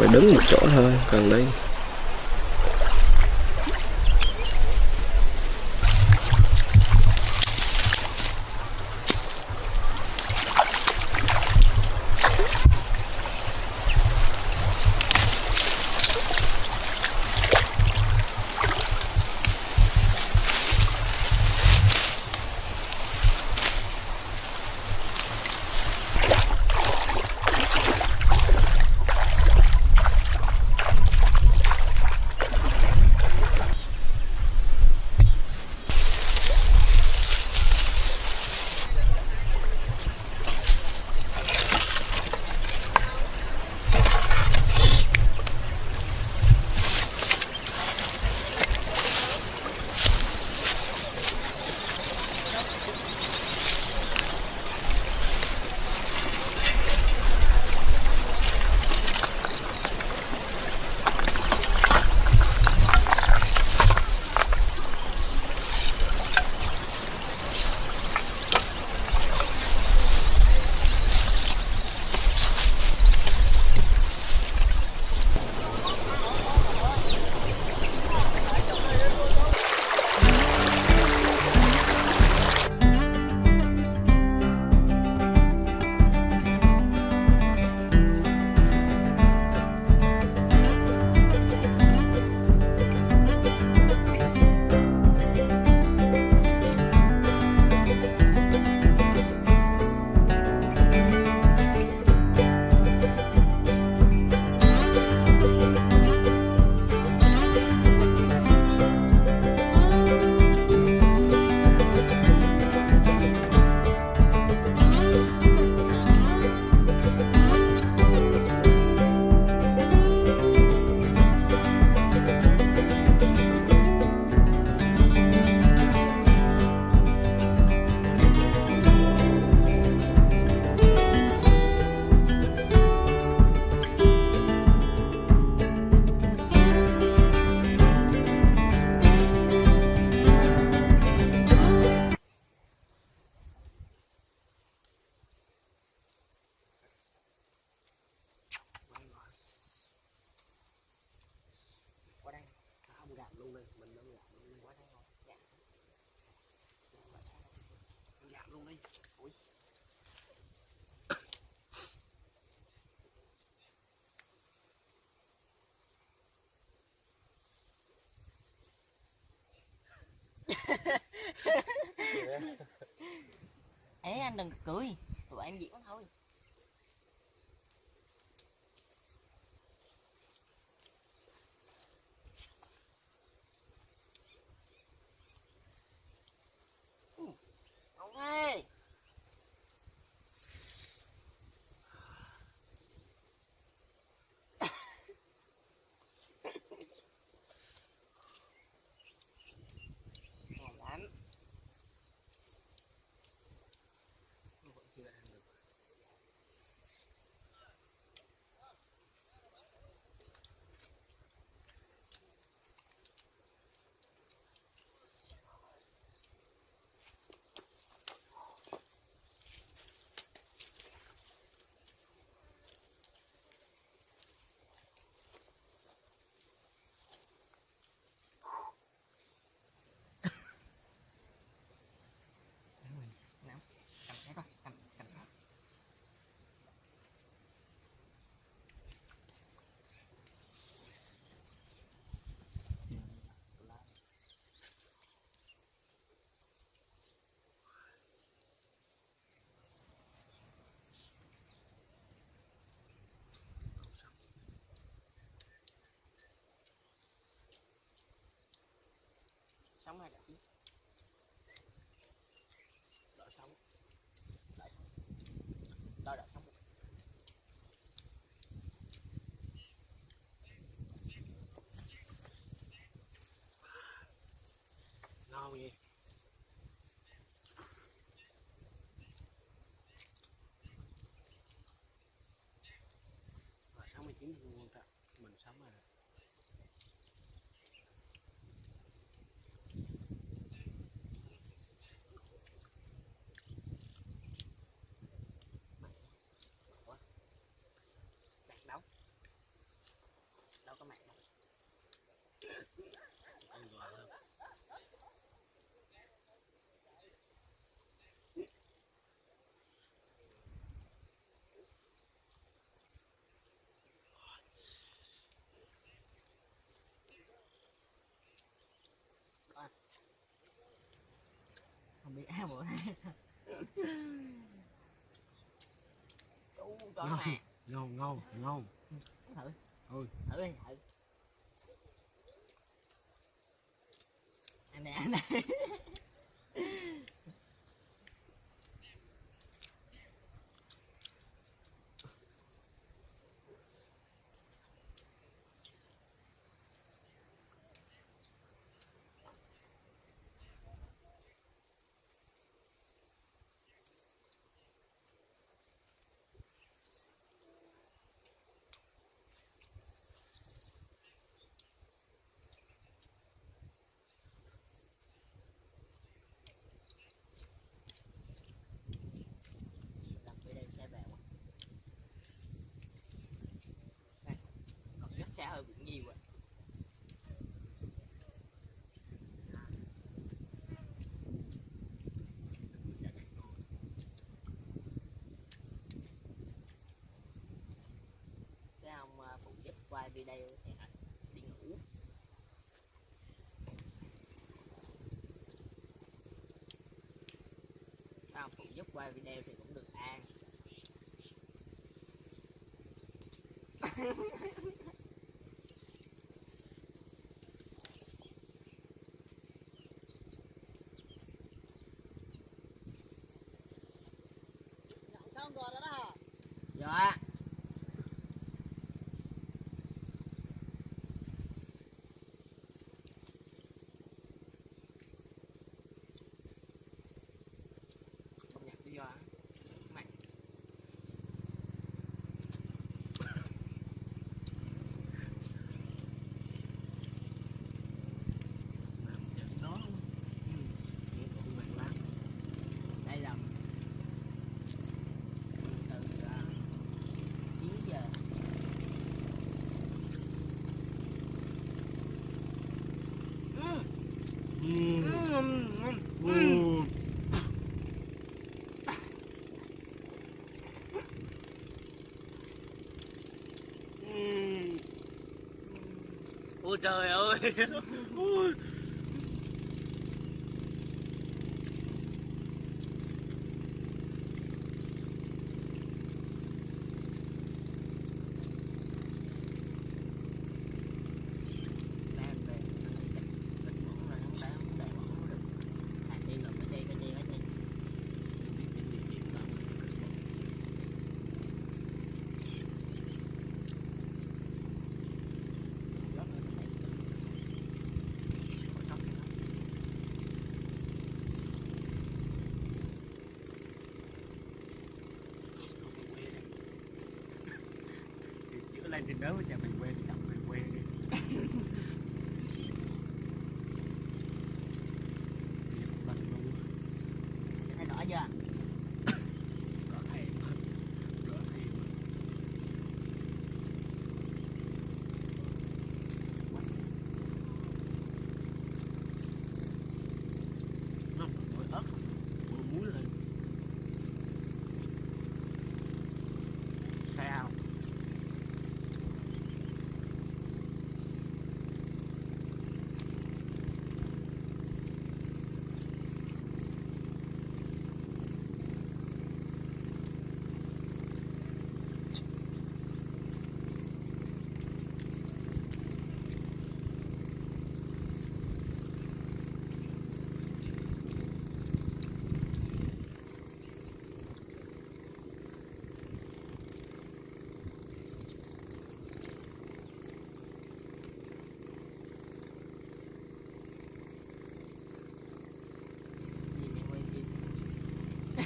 phải đứng một chỗ thôi cần đây. Ui Ê anh đừng cười. Tụi em diễn thôi. Sống hay đã sống Đợi đợi sống ngon gì rồi, sáu mươi chín thì ta. Mình sống rồi không biết ai bộ này. Ngon ngon ngon thử. Ừ. thử đi thử. Anh này anh này hơi cũng nhiều ạ cái ông phụ giúp quay video thì ảnh đi ngủ cái ông phụ giúp quay video thì cũng được an dạ. 음. 음. 오자요. don't know them everywhere.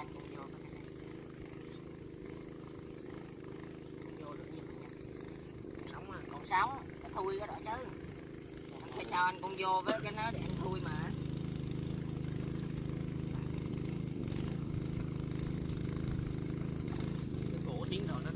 đặt cũng vô cái này vô được nhiều nha sống à còn sáu cái thui cái đó chứ phải cho anh con vô với cái nó để anh thui mà cái cổ tiếng rồi nó